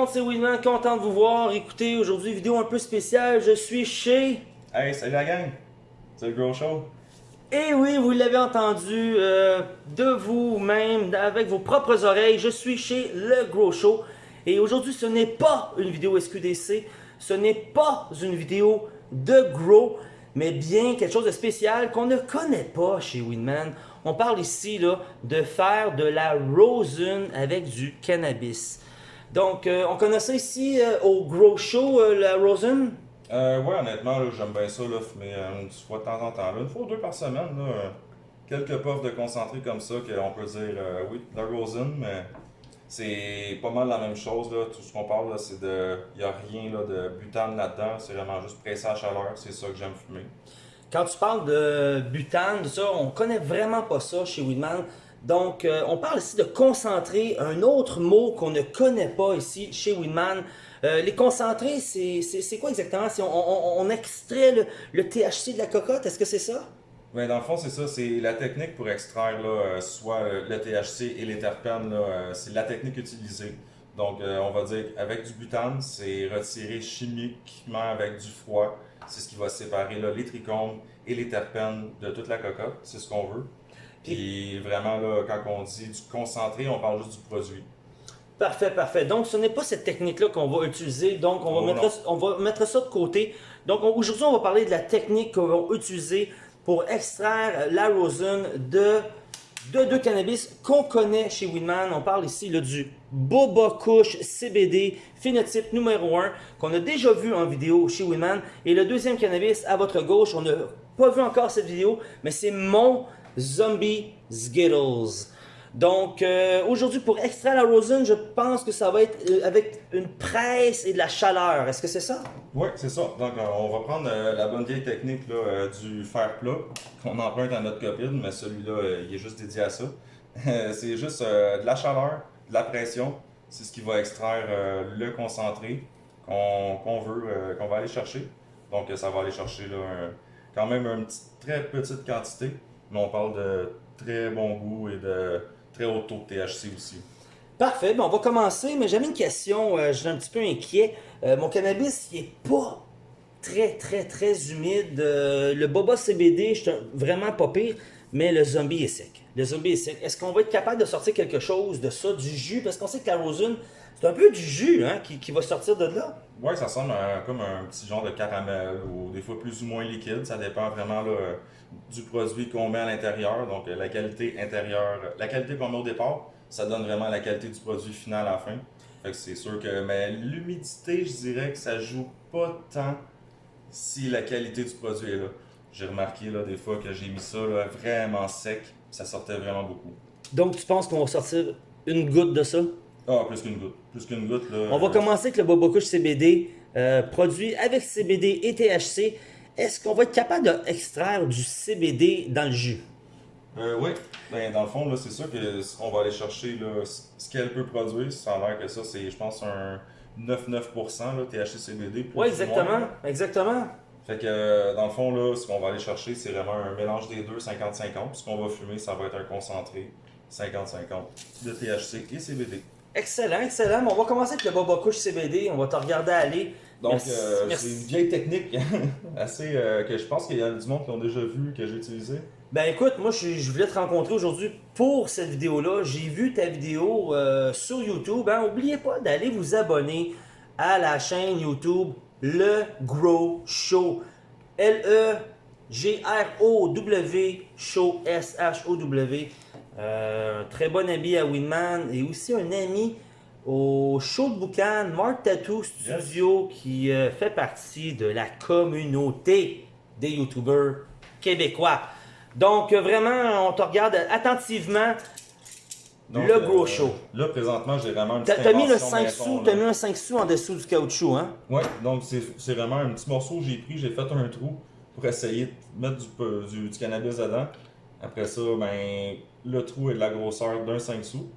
monde, c'est Winman, content de vous voir. Écoutez, aujourd'hui, vidéo un peu spéciale. Je suis chez... Hey, salut la gang! C'est le gros show? Et oui, vous l'avez entendu euh, de vous-même, avec vos propres oreilles. Je suis chez Le Gros Show. Et aujourd'hui, ce n'est pas une vidéo SQDC. Ce n'est pas une vidéo de Grow, mais bien quelque chose de spécial qu'on ne connaît pas chez Winman. On parle ici là, de faire de la rosin avec du cannabis. Donc, euh, on connaît ça ici euh, au Grow Show, euh, la rosin. Euh, ouais, honnêtement, j'aime bien ça, là, mais euh, une fois de temps en temps, là, une fois ou deux par semaine, là, quelques puffs de concentré comme ça, qu'on peut dire, oui, la rosin, mais c'est pas mal la même chose, là, tout ce qu'on parle, c'est de, il a rien, là, de butane là-dedans, c'est vraiment juste pressé à chaleur, c'est ça que j'aime fumer. Quand tu parles de butane, de ça, on connaît vraiment pas ça chez Weedman. Donc, euh, on parle ici de concentré, un autre mot qu'on ne connaît pas ici chez Weedman. Euh, les concentrés, c'est quoi exactement? C'est on, extrait le, THC de la cocotte, est-ce que c'est ça? Ouais, dans le fond, c'est ça, c'est la technique pour extraire là, euh, soit le THC et les terpènes, c'est la technique utilisée. Donc, on va dire avec du butane, c'est retiré chimiquement avec du froid. C'est ce qui va séparer les trichomes et les terpènes de toute la cocotte, c'est ce qu'on veut. Puis vraiment, là, quand on dit du concentré, on parle juste du produit. Parfait, parfait. Donc, ce n'est pas cette technique-là qu'on va utiliser. Donc, on va, Oh, mettre, non. on va mettre ça de côté. Donc, on- aujourd'hui, on va parler de la technique qu'on va utiliser pour extraire la rosin de, de deux cannabis qu'on connaît chez Winman. On parle ici là, du Boba Kush CBD phénotype numéro 1 qu'on a déjà vu en vidéo chez Winman. Et le deuxième cannabis à votre gauche, on n'a pas vu encore cette vidéo, mais c'est mon Zombie Skittles. Donc, euh, aujourd'hui, pour extraire la rosin, je pense que ça va être euh, avec une presse et de la chaleur. Est-ce que c'est ça? Oui, c'est ça. Donc, euh, on va prendre la bonne vieille technique là, du fer plat qu'on emprunte à notre copine, mais celui-là, il est juste dédié à ça. c'est juste de la chaleur, de la pression. C'est ce qui va extraire le concentré qu'on veut, qu'on va aller chercher. Donc, ça va aller chercher là, quand même une très petite quantité, mais on parle de très bon goût et de très haut taux de THC aussi. Parfait, ben on va commencer, mais j'avais une question, euh, je suis un petit peu inquiet. Euh, mon cannabis, il est pas très, très, très humide. Euh, le Boba CBD, je suis vraiment pas pire, mais le zombie est sec. Le zombie est sec. Est-ce qu'on va être capable de sortir quelque chose de ça, du jus? Parce qu'on sait que la rosin, c'est un peu du jus hein, qui, qui va sortir de là. Ouais, ça ressemble à comme un petit genre de caramel ou des fois plus ou moins liquide. Ça dépend vraiment là, du produit qu'on met à l'intérieur. Donc euh, la qualité intérieure, la qualité qu'on met au départ, ça donne vraiment la qualité du produit final à la fin. Fait que c'est sûr que mais l'humidité, je dirais que ça joue pas tant si la qualité du produit est là. J'ai remarqué là des fois que j'ai mis ça là, vraiment sec, ça sortait vraiment beaucoup. Donc, tu penses qu'on va sortir une goutte de ça? Ah, plus qu'une goutte. Plus qu'une goutte là. On va euh, commencer avec le Kush CBD, euh, produit avec CBD et THC. Est-ce qu'on va être capable d'extraire du CBD dans le jus? Euh, oui, ben, dans le fond, là, c'est sûr que c- on va aller chercher là, ce qu'elle peut produire. Ça a l'air que ça, c'est, je pense, un 9-9% là, THC CBD. Oui, ou exactement. moins. Exactement. Fait que, euh, dans le fond, là, ce qu'on va aller chercher, c'est vraiment un mélange des deux, 50-50. Ce qu'on va fumer, ça va être un concentré 50-50 de THC et CBD. Excellent, excellent. Mais on va commencer avec le Boba Kush CBD. On va te regarder aller. Donc, euh, c'est une vieille technique assez euh, que je pense qu'il y a du monde qui l'ont déjà vu, que j'ai utilisé. Ben écoute, moi je, je voulais te rencontrer aujourd'hui pour cette vidéo-là. J'ai vu ta vidéo euh, sur YouTube. Hein. Oubliez pas d'aller vous abonner à la chaîne YouTube Le Grow Show. L-E-G-R-O-W Show S-H-O-W. Euh, un très bon ami à Winman et aussi un ami au show de Boucan, Mark Tattoo Studio, qui euh, fait partie de la communauté des YouTubers québécois. Donc, euh, vraiment, on te regarde attentivement. Donc, Le gros euh, show. Là, présentement, j'ai vraiment une T'as petite t'as mis le invention 5 maison, sous, t'as mis un 5 sous en dessous du caoutchouc, hein? Ouais, donc c'est vraiment un petit morceau que j'ai pris, j'ai fait un trou pour essayer de mettre du, peu- du, du cannabis dedans. Après ça, ben, le trou est de la grosseur d'un 5 sous.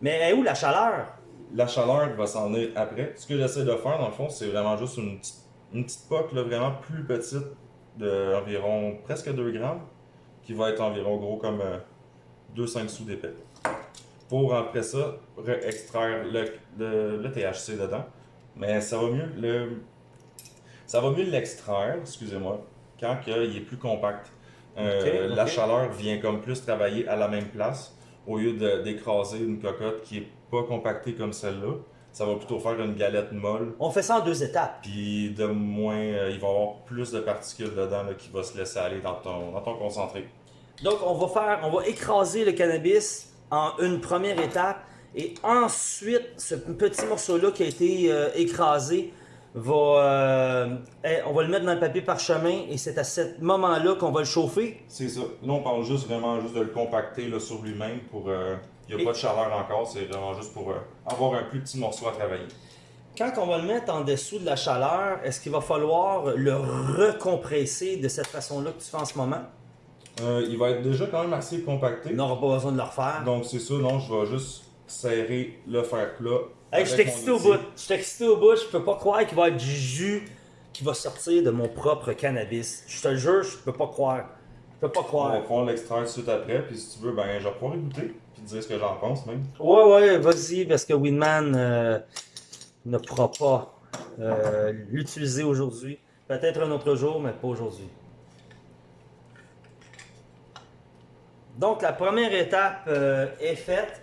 Mais elle est où la chaleur? La chaleur va s'en venir après. Ce que j'essaie de faire, dans le fond, c'est vraiment juste une petite, une petite poque là, vraiment plus petite, d'environ presque 2 grammes, qui va être environ gros comme 2-5 sous d'épais. pour après ça re- extraire le, le, le THC dedans. Mais ça va mieux le ça va mieux l'extraire, excusez-moi, quand il est plus compact. Euh, La chaleur vient comme plus travailler à la même place au lieu d'écraser une cocotte qui est pas compactée comme celle-là. Ça va plutôt faire une galette molle. On fait ça en deux étapes. Puis de moins, euh, il va y avoir plus de particules dedans là, qui va se laisser aller dans ton, dans ton concentré. Donc, on va faire, on va écraser le cannabis en une première étape et ensuite, ce petit morceau-là qui a été euh, écrasé va, euh, on va le mettre dans le papier parchemin et c'est à ce moment-là qu'on va le chauffer. C'est ça. Là, on parle juste vraiment juste de le compacter là, sur lui-même pour. euh, il n'y a Et- pas de chaleur encore, c'est vraiment juste pour euh, avoir un plus petit morceau à travailler. Quand on va le mettre en dessous de la chaleur, est-ce qu'il va falloir le recompresser de cette façon-là que tu fais en ce moment? Il va être déjà quand même assez compacté. On n'aura pas besoin de le refaire. Donc c'est ça, non, je vais juste serrer le fer plat. Hey, je excité au bout. Je suis excité au bout. Je peux pas croire qu'il va y avoir du jus qui va sortir de mon propre cannabis. Je te jure, je peux pas croire. Je peux pas On va croire. pouvoir l'extraire tout de suite après, puis si tu veux, ben je vais pouvoir goûter, puis te dire ce que j'en pense même. Ouais, ouais, vas-y, parce que Winman euh, ne pourra pas euh, l'utiliser aujourd'hui. Peut-être un autre jour, mais pas aujourd'hui. Donc, la première étape euh, est faite.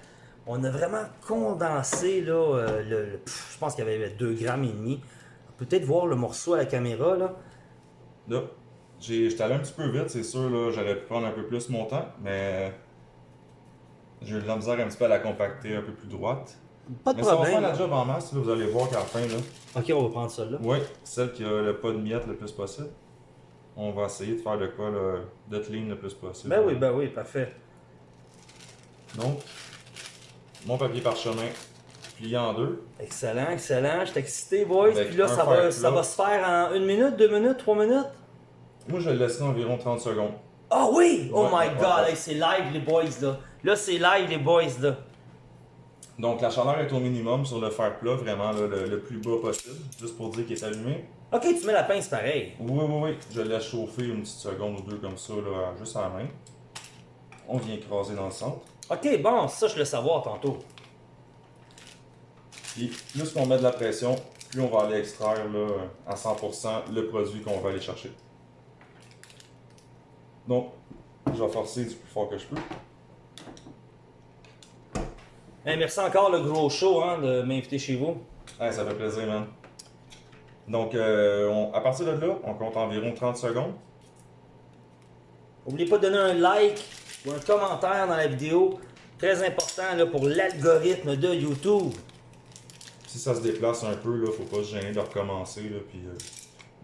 On a vraiment condensé, là, euh, le, le- pff, je pense qu'il y avait 2 grammes et demi. On peut peut-être voir le morceau à la caméra, là. Là, j'étais allé un petit peu vite, c'est sûr, là, j'aurais pu prendre un peu plus mon temps, mais j'ai eu de la misère un petit peu à la compacter un peu plus droite. Pas de mais ça va faire problème. la job en masse, là, vous allez voir qu'à la fin, là, Ok, on va prendre ça là. ouais, celle qui a le pas de miettes le plus possible, on va essayer de faire de quoi, là, de clean le plus possible. Ben oui, ben oui, parfait. Donc, mon papier parchemin plié en deux. Excellent, excellent. Je suis excité, boys. Avec Puis là, ça va, ça va se faire en une minute, deux minutes, trois minutes? Moi, je vais le laisser environ 30 secondes. Ah oui! Oh Ouais, my ouais, god, ouais. c'est live les boys là. Là, c'est live les boys là. Donc, la chaleur est au minimum sur le fer plat, vraiment là, le, le plus bas possible, juste pour dire qu'il est allumé. Ok, tu mets la pince pareil. Oui, oui, oui. Je laisse chauffer une petite seconde ou deux comme ça, là, juste à la main. On vient écraser dans le centre. Ok, bon, ça je voulais savoir tantôt. Puis, plus qu'on met de la pression, plus on va aller extraire là, à 100% le produit qu'on va aller chercher. Donc, je vais forcer du plus fort que je peux. Hey, merci encore le gros show hein, de m'inviter chez vous. Ça fait plaisir, man. Donc, euh, on- à partir de là, on compte environ 30 secondes. N'oubliez pas de donner un like ou un commentaire dans la vidéo. Très important là, pour l'algorithme de YouTube. Si ça se déplace un peu, là, faut pas se gêner de recommencer, là, puis euh,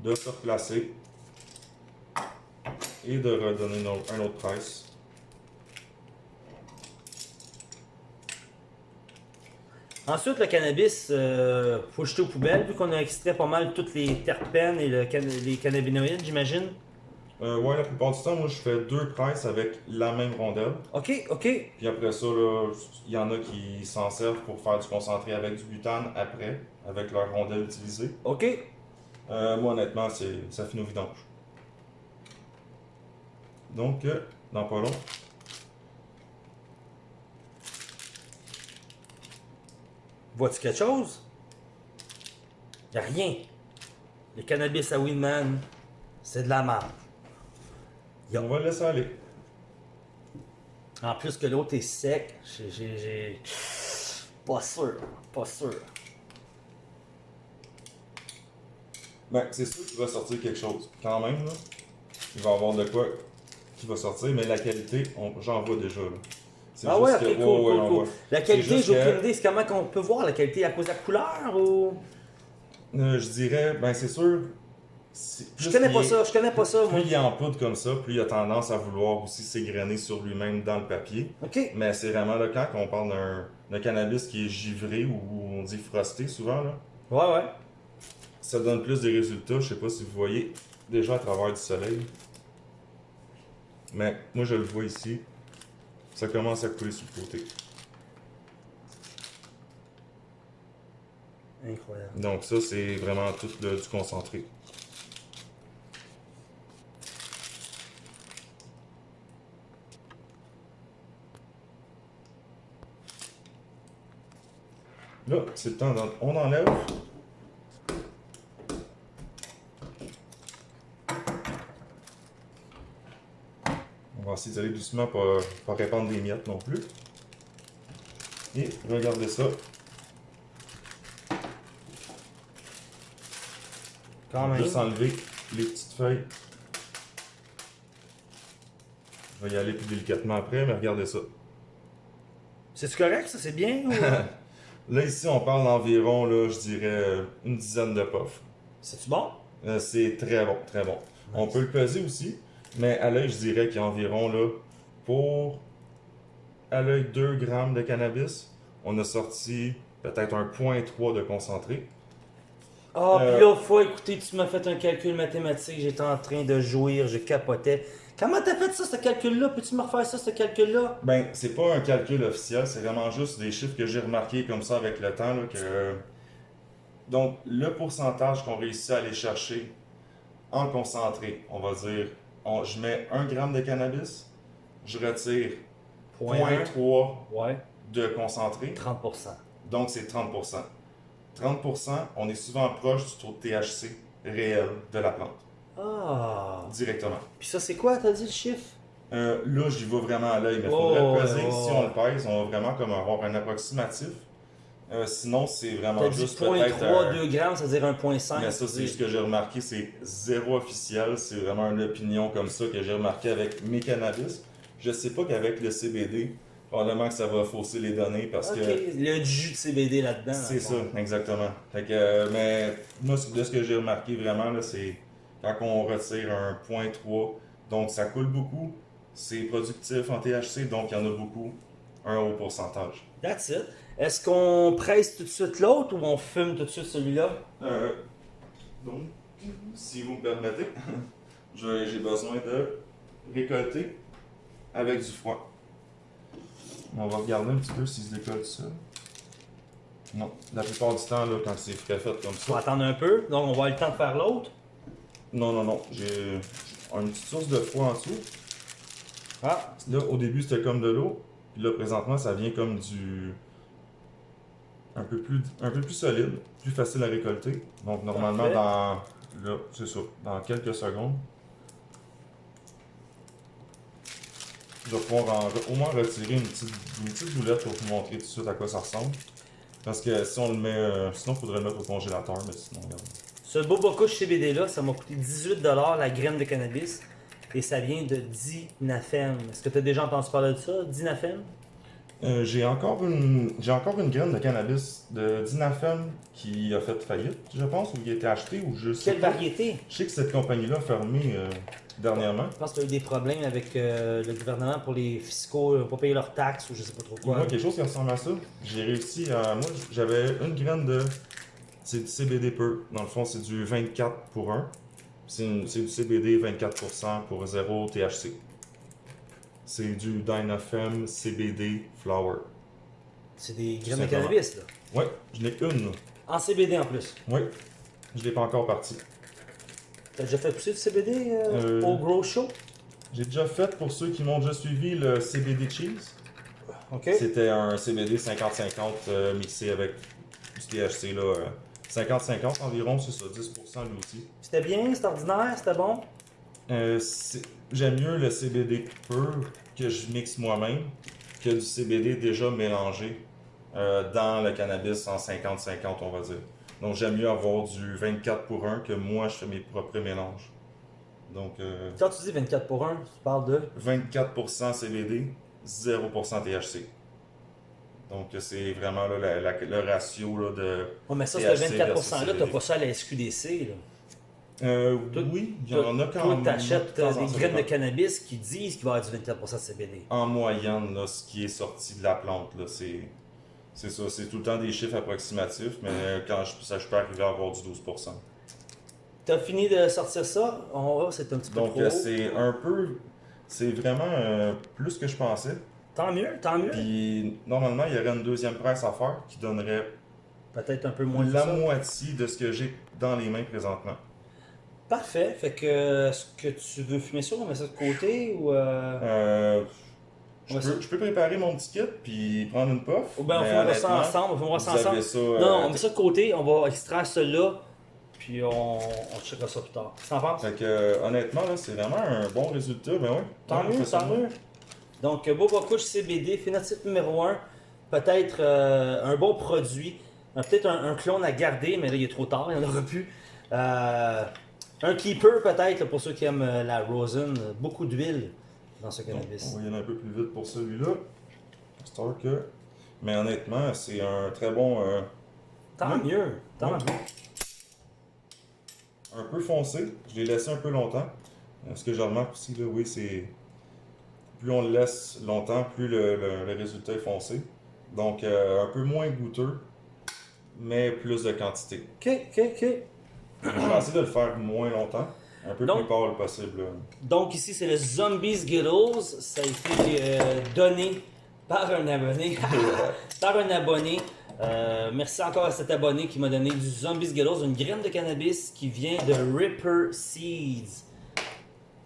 de se replacer. Et de redonner un autre presse. Ensuite, le cannabis, euh, faut jeter aux poubelles, vu qu'on a extrait pas mal toutes les terpènes et le can- les cannabinoïdes, j'imagine. Euh, ouais, la plupart du temps, moi, je fais deux presses avec la même rondelle. Ok, ok. Puis après ça, là, il y en a qui s'en servent pour faire du concentré avec du butane après, avec leur rondelle utilisée. Ok. Euh, moi, honnêtement, ça finit au vidange. Donc, euh, dans pas long, Vois-tu quelque chose? Y a rien. Le cannabis à Winman, c'est de la merde. On va le laisser aller. En plus que l'autre est sec, j'ai- Pas sûr, pas sûr. Ben, c'est sûr qu'il va sortir quelque chose. Quand même, là, il va y avoir de quoi qui va sortir, mais la qualité, j'en vois déjà. Là. Ah ouais, ok, que- cool, ouais, cool, ouais, on cool. voit. La qualité, j'ai que- aucune idée. C'est comment qu'on peut voir la qualité à cause de la couleur ou... Euh, je dirais, ben c'est sûr. Je connais il pas est- ça, je connais pas ça, moi. Plus il est en poudre comme ça, plus il a tendance à vouloir aussi s'égrener sur lui-même dans le papier. Ok. Mais c'est vraiment le cas qu'on parle d'un d'un cannabis qui est givré ou on dit frosté souvent. Là. Ouais, ouais. Ça donne plus de résultats. Je sais pas si vous voyez déjà à travers du soleil. Mais moi je le vois ici. Ça commence à couler sur le côté. Incroyable. Donc ça c'est vraiment tout le- du concentré. Là, c'est le temps, d'en- on enlève. On va essayer d'aller doucement pour pas répandre des miettes non plus. Et regardez ça. Quand même. Juste enlever les petites feuilles. Je vais y aller plus délicatement après, mais regardez ça. C'est-tu correct, ça? C'est bien? ou-? Là, ici, on parle d'environ, là, je dirais, une dizaine de puffs. C'est-tu bon? Euh, c'est très bon, très bon. On peut le peser aussi, mais à l'œil, je dirais qu'il y a environ, là, pour à l'œil 2 grammes de cannabis, on a sorti peut-être un 0.3 de concentré. Ah, Euh, puis là, faut écouter, tu m'as fait un calcul mathématique, j'étais en train de jouir, je capotais. Comment t'as fait ça, ce calcul-là? Peux-tu me refaire ça, ce calcul-là? Ben, c'est pas un calcul officiel, c'est vraiment juste des chiffres que j'ai remarqués comme ça avec le temps. Là, que... Donc, le pourcentage qu'on réussit à aller chercher en concentré, on va dire, on- je mets 1 gramme de cannabis, je retire Point 0.3 Ouais, de concentré, 30%. donc c'est 30%. 30%, on est souvent proche du taux de THC réel de la plante, Ah. directement. Puis ça, c'est quoi, t'as dit le chiffre? Euh, là, j'y vais vraiment à l'œil, mais il Oh, faudrait ouais, peser. si ouais. on le pèse, on va vraiment comme avoir un approximatif. Euh, sinon, c'est vraiment juste 0.3, peut-être un- 2 grammes, c'est-à-dire 1.5. Mais ça, c'est juste que j'ai remarqué, c'est zéro officiel. C'est vraiment une opinion comme ça que j'ai remarqué avec mes cannabis. Je sais pas qu'avec le CBD, probablement que ça va fausser les données parce Ok, que il y a du jus de CBD là-dedans. c'est ça, le exactement. Fait que, euh, mais moi, ce- de ce que j'ai remarqué vraiment, là, c'est quand on retire un 0.3, donc ça coule beaucoup, c'est productif en THC, donc il y en a beaucoup, un haut pourcentage. That's it. Est-ce qu'on presse tout de suite l'autre ou on fume tout de suite celui-là? Euh, donc, si vous me permettez, j'ai besoin de récolter avec du froid. On va regarder un petit peu s'il se décolle tout seul. Non, la plupart du temps, là, quand c'est frais fait comme On va ça. attendre un peu, donc on va avoir le temps de faire l'autre. Non, non, non, j'ai une petite source de froid en dessous. Ah, Là, au début, c'était comme de l'eau. Puis là, présentement, ça vient comme du. Un peu, plus, un peu plus solide, plus facile à récolter. Donc, normalement, Parfait. dans. Là, c'est ça. Dans quelques secondes. Je vais pouvoir en- au moins retirer une petite, une petite boulette pour vous montrer tout de suite à quoi ça ressemble. Parce que si on le met. euh, sinon, il faudrait le mettre au congélateur, mais sinon, regarde. Ce Boba Kush CBD-là, ça m'a coûté 18$ la graine de cannabis. Et ça vient de Dinafem. Est-ce que tu as déjà entendu parler de ça, Dinafem? Euh, j'ai encore une j'ai encore une graine de cannabis de Dinafem qui a fait faillite, je pense, ou qui a été achetée ou je sais Quelle pas. variété? Je sais que cette compagnie-là a fermé euh, dernièrement. Je pense qu'il y a eu des problèmes avec euh, le gouvernement pour les fiscaux, pas payé leurs taxes ou je sais pas trop quoi. Moi, quelque chose qui ressemble à ça, j'ai réussi à. Moi, j'avais une graine de. C'est du CBD pur. Dans le fond, c'est du 24 pour 1. C'est du CBD 24% pour 0 THC. C'est du Dynafem CBD Flower. C'est des graines de cannabis, là. Ouais, je n'ai une. En CBD en plus. Ouais, je l'ai pas encore parti. T'as déjà fait pousser du CBD euh, Euh, au Grow Show? J'ai déjà fait, pour ceux qui m'ont déjà suivi, le CBD Cheese. C'était un CBD 50-50 euh, mixé avec du THC. là, 50-50 environ, c'est ça, 10% lui aussi. C'était bien, c'était ordinaire, c'était bon? Euh, J'aime mieux le CBD pur que je mixe moi-même que du CBD déjà mélangé euh, dans le cannabis en 50-50, on va dire. Donc j'aime mieux avoir du 24 pour 1 que moi je fais mes propres mélanges. Donc euh, Quand tu dis 24 pour 1, tu parles de? 24% CBD, 0% THC. Donc c'est vraiment là, la- la- le ratio là, de... Oh, mais ça, ce THC 24%-là, versus t'as CBD. pas ça à la SQDC. Là. Euh, Toi- oui, il y en a quand Toi, même. t'achètes de temps euh, des graines de cannabis qui disent qu'il va y avoir du 24% de CBD. En moyenne, là, ce qui est sorti de la plante, là, c'est... C'est ça, c'est tout le temps des chiffres approximatifs, mais quand je, ça, je peux arriver à avoir du 12%. T'as fini de sortir ça? On va, c'est un petit peu Donc c'est un peu... C'est vraiment euh, plus que je pensais. Tant mieux, tant mieux. Puis normalement, il y aurait une deuxième presse à faire qui donnerait Peut-être un peu moins la moitié de ce que j'ai dans les mains présentement. Parfait. Fait que, est-ce que tu veux fumer ça? On met ça de côté ou. euh, Euh, Je, peux, ça- je peux préparer mon petit kit puis prendre une puff. Ou bien on mais fera ça ensemble, on fera ça ensemble. ça, Non, euh, non, on met ça de côté, on va extraire celui-là, puis on, on checkera ça plus tard. Que t'en penses? Fait que, euh, honnêtement, là, c'est vraiment un bon résultat. Ben ouais. Tant mieux, tant mieux. Donc, euh, Boba Couche CBD, phénotype numéro 1, peut-être euh, un bon produit, Euh, peut-être un, un clone à garder, mais là, il est trop tard, il n'y en aura plus. Euh, un keeper, peut-être, pour ceux qui aiment la rosin, beaucoup d'huile dans ce Donc, cannabis. on va y aller un peu plus vite pour celui-là. Que. Mais honnêtement, c'est un très bon. euh, Tant Ouais. mieux, tant Ouais. mieux. un peu foncé. Je l'ai laissé un peu longtemps. Ce que je remarque aussi, là, oui, c'est. Plus on le laisse longtemps, plus le, le- le résultat est foncé. Donc, euh, un peu moins goûteux, mais plus de quantité. Ok, ok, ok. Je vais essayer de le faire moins longtemps, un peu Donc- plus pâle possible. Donc ici c'est le Zombies Skittles. Ça a été euh, donné par un abonné. par un abonné. Euh, merci encore à cet abonné qui m'a donné du Zombies Skittles, une graine de cannabis qui vient de Ripper Seeds.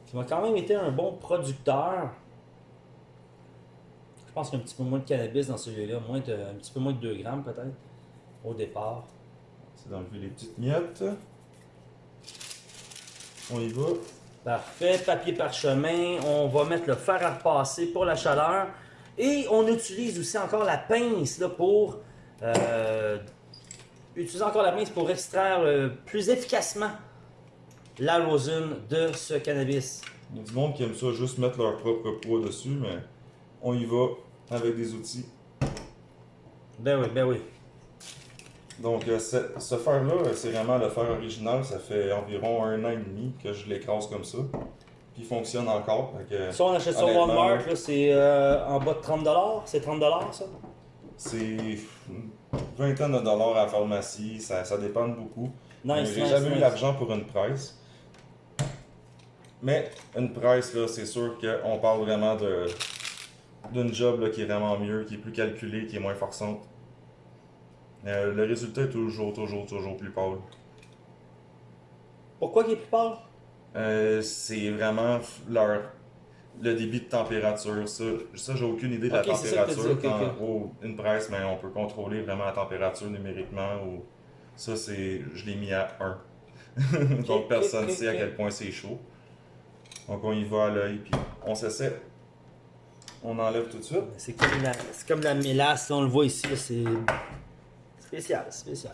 Qui m'a quand même été un bon producteur. Je pense qu'il y a un petit peu moins de cannabis dans celui-là, moins de, un petit peu moins de 2 grammes peut-être au départ. C'est d'enlever les petites miettes. On y va. Parfait, papier parchemin, on va mettre le fer à repasser pour la chaleur et on utilise aussi encore la pince là, pour euh, utiliser encore la pince pour extraire euh, plus efficacement la rosine de ce cannabis. Il y a du monde qui aime ça juste mettre leur propre poids dessus, mais on y va avec des outils. Ben oui, ben oui. Donc, euh, ce, ce fer-là, euh, c'est vraiment le fer original. Ça fait environ un an et demi que je l'écrase comme ça. Puis il fonctionne encore. Que Ça, on achète Honnêtement, Walmart, là, c'est euh, en bas de 30$. C'est 30$ ça? c'est une vingtaine de dollars à la pharmacie. Ça, ça dépend beaucoup. Nice, J'ai nice, jamais eu l'argent pour une presse. Mais une presse, là, c'est sûr qu'on parle vraiment de d'une job là, qui est vraiment mieux, qui est plus calculée, qui est moins forçante. Euh, le résultat est toujours, toujours, toujours plus pâle. Pourquoi il est plus pâle? Euh, c'est vraiment leur le débit de température. Ça, ça j'ai aucune idée de la température. dit, ok, ok. En gros, une presse, mais on peut contrôler vraiment la température numériquement. Ou... Ça, c'est je l'ai mis à 1. Donc personne ne sait à quel point c'est chaud. Donc on y va à l'œil, puis on s'essaie. On enlève tout de suite. C'est comme la, c'est comme la mélasse, on le voit ici, c'est spécial, spécial.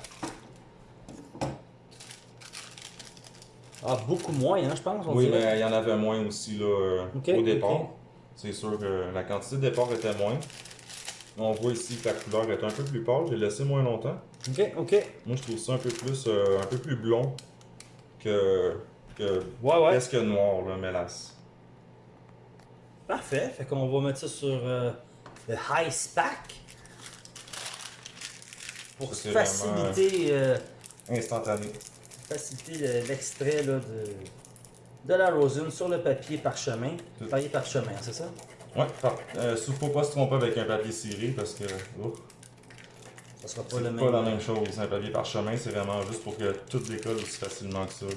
Ah, beaucoup moins, hein, je pense. On Oui, dirait. mais il y en avait moins aussi là, euh, au départ. C'est sûr que la quantité de départ était moins. On voit ici que la couleur est un peu plus pâle. J'ai laissé moins longtemps. Ok, ok. Moi, je trouve ça un peu plus, euh, un peu plus blond que, que Ouais, ouais. presque noir, le mélasse. Parfait. Fait qu'on va mettre ça sur euh, le High Spack. Pour Ça, faciliter, euh, Instantané. faciliter le- l'extrait de, de la rosine sur le papier parchemin. Tout. Papier parchemin, c'est ça? Ouais, par- euh, faut pas se tromper avec un papier ciré parce que oh, Ça sera pas le pas même. la même chose. Un papier parchemin, c'est vraiment juste pour que tout décolle aussi facilement que ça. là.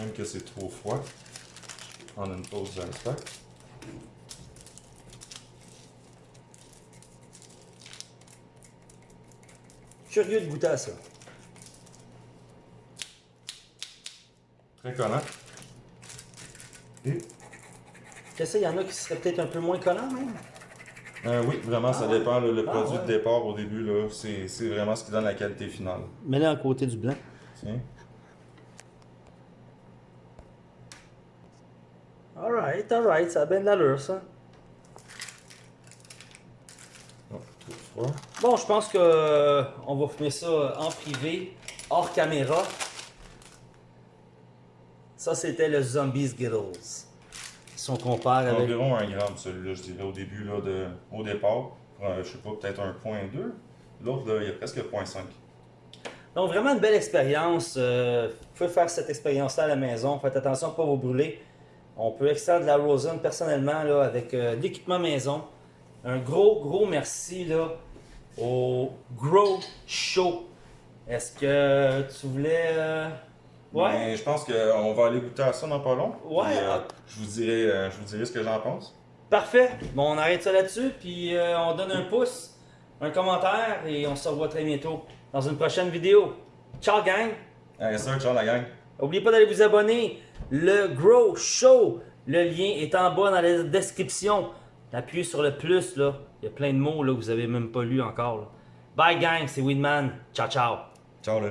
Même que c'est trop froid. Je vais prendre une pause de l'icepack. Curieux de goûter à ça. Très collant. Et? Qu'est-ce qu'il y en a qui seraient peut-être un peu moins collants même? Euh, oui, vraiment, ça Ah dépend. là, le Ah produit ouais. de départ au début, là, c'est c'est vraiment ce qui donne la qualité finale. Mets-le à côté du blanc. Tiens. Alright, alright, ça a bien de l'allure ça. Bon, je pense que euh, on va fumer ça en privé, hors caméra. Ça, c'était le Zombie Skittles. Si on compare avec. Environ un gramme, celui-là, je dirais, au début, là, de, au départ. Euh, je sais pas, peut-être un point 2. L'autre, il y a presque 0.5. Donc, vraiment une belle expérience. Euh, vous pouvez faire cette expérience-là à la maison. Faites attention à ne pas vous brûler. On peut extraire de la rosin personnellement là, avec euh, l'équipement maison. Un gros, gros merci là, au Grow Show. Est-ce que tu voulais euh, Ouais? Mais je pense qu'on va aller goûter à ça dans pas long. Ouais. Euh, je, vous dirai, je vous dirai ce que j'en pense. Parfait. Bon, on arrête ça là-dessus, puis on donne un pouce, un commentaire, et on se revoit très bientôt dans une prochaine vidéo. Ciao, gang! Allez, ça, ciao la gang. N'oubliez pas d'aller vous abonner. Le Grow Show, le lien est en bas dans la description. Appuyez sur le plus, là. Il y a plein de mots que vous avez même pas lu encore. Bye, gang, c'est Weedman. Ciao, ciao. Ciao là.